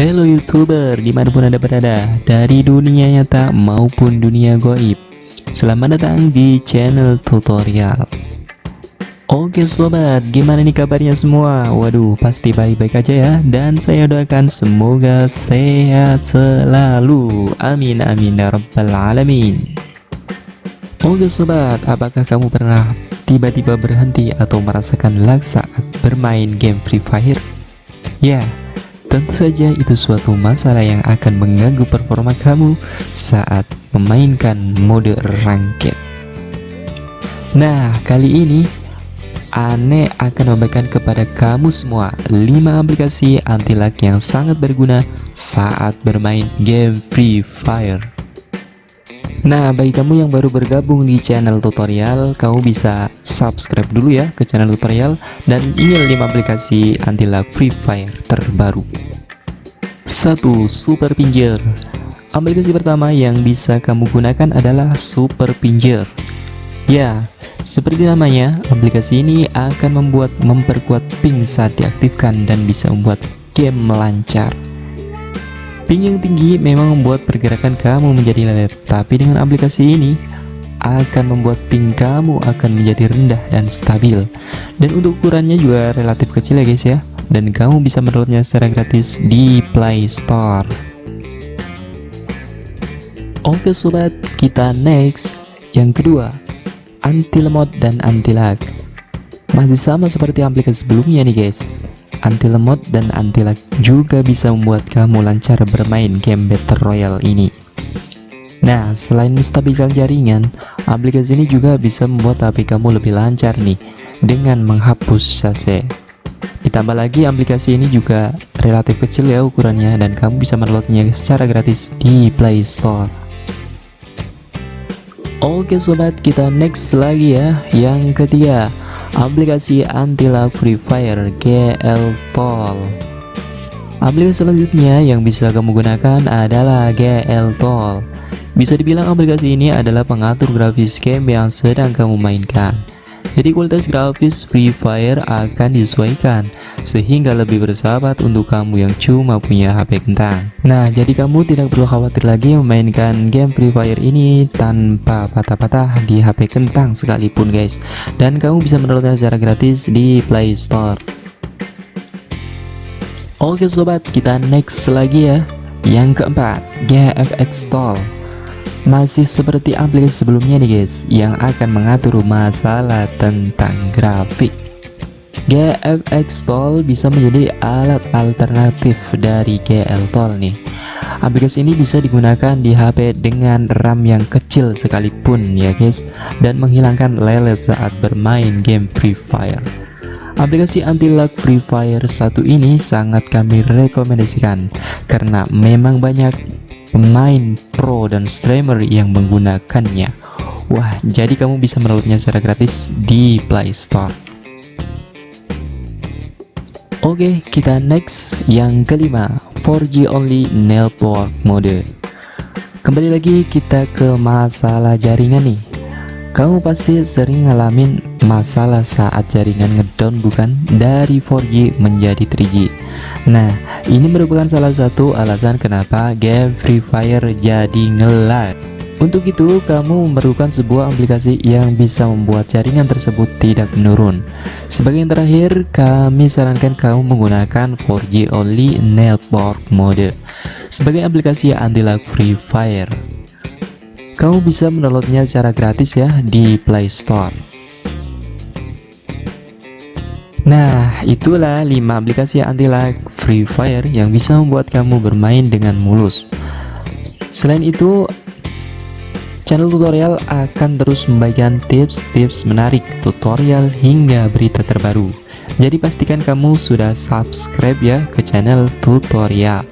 Halo youtuber di mana pun anda berada Dari dunia nyata maupun dunia goib. Selamat datang di channel tutorial. Oke sobat gimana nih kabarnya semua? Waduh pasti baik-baik aja ya. Dan saya doakan semoga sehat selalu. Amin amin ya rabbal alamin. Oke sobat apakah kamu pernah tiba-tiba berhenti atau merasakan lag saat bermain game Free Fire? Ya, tentu saja itu suatu masalah yang akan mengganggu performa kamu saat memainkan mode ranked. Nah, kali ini Ane akan membagikan kepada kamu semua 5 aplikasi anti lag yang sangat berguna saat bermain game Free Fire. Nah, bagi kamu yang baru bergabung di channel tutorial, kamu bisa subscribe dulu ya ke channel tutorial dan ini 5 aplikasi anti lag Free Fire terbaru. 1. Super Pinjer Aplikasi pertama yang bisa kamu gunakan adalah Super Pinjer. Ya, seperti namanya, aplikasi ini akan membuat memperkuat ping saat diaktifkan dan bisa membuat game melancar. Ping yang tinggi memang membuat pergerakan kamu menjadi lelet, tapi dengan aplikasi ini akan membuat ping kamu akan menjadi rendah dan stabil. Dan untuk ukurannya juga relatif kecil ya guys ya. Dan kamu bisa mendownloadnya secara gratis di Play Store. Oke sobat, kita next. Yang kedua, anti lemot dan anti lag. Masih sama seperti aplikasi sebelumnya nih guys anti lemot dan anti lag juga bisa membuat kamu lancar bermain game Battle Royale ini. Nah, selain menstabilkan jaringan, aplikasi ini juga bisa membuat HP kamu lebih lancar nih dengan menghapus sase. Ditambah lagi aplikasi ini juga relatif kecil ya ukurannya dan kamu bisa mendownloadnya secara gratis di Play Store. Oke sobat, kita next lagi ya. Yang ketiga, aplikasi anti lag Free Fire GL Toll. Aplikasi selanjutnya yang bisa kamu gunakan adalah GL Toll. Bisa dibilang aplikasi ini adalah pengatur grafis game yang sedang kamu mainkan. Jadi kualitas grafis Free Fire akan disesuaikan sehingga lebih bersahabat untuk kamu yang cuma punya HP kentang. Nah, jadi kamu tidak perlu khawatir lagi memainkan game Free Fire ini tanpa patah-patah di HP kentang sekalipun guys. Dan kamu bisa mendownloadnya secara gratis di Play Store. Oke sobat, kita next lagi ya. Yang keempat, GFX Stall. Masih seperti aplikasi sebelumnya nih guys Yang akan mengatur masalah tentang grafik. GFX Toll bisa menjadi alat alternatif dari GL Toll nih. Aplikasi ini bisa digunakan di HP dengan RAM yang kecil sekalipun ya guys Dan menghilangkan lelet saat bermain game Free Fire Aplikasi anti-lag Free Fire satu ini sangat kami rekomendasikan Karena memang banyak pemain pro dan streamer yang menggunakannya. Wah jadi kamu bisa mendownloadnya secara gratis di Play Store. Oke kita next. Yang kelima 4G only network mode. Kembali lagi kita ke masalah jaringan nih. Kamu pasti sering ngalamin masalah saat jaringan ngedown bukan? Dari 4G menjadi 3G Nah ini merupakan salah satu alasan kenapa game Free Fire jadi ngelag. Untuk itu kamu memerlukan sebuah aplikasi yang bisa membuat jaringan tersebut tidak menurun. Sebagai yang terakhir kami sarankan kamu menggunakan 4G only network mode. Sebagai aplikasi anti lag Free Fire. Kamu bisa mendownloadnya secara gratis ya di Play Store. Nah, itulah 5 aplikasi anti lag Free Fire yang bisa membuat kamu bermain dengan mulus. Selain itu, channel tutorial akan terus membagikan tips-tips menarik, tutorial hingga berita terbaru. Jadi pastikan kamu sudah subscribe ya ke channel tutorial.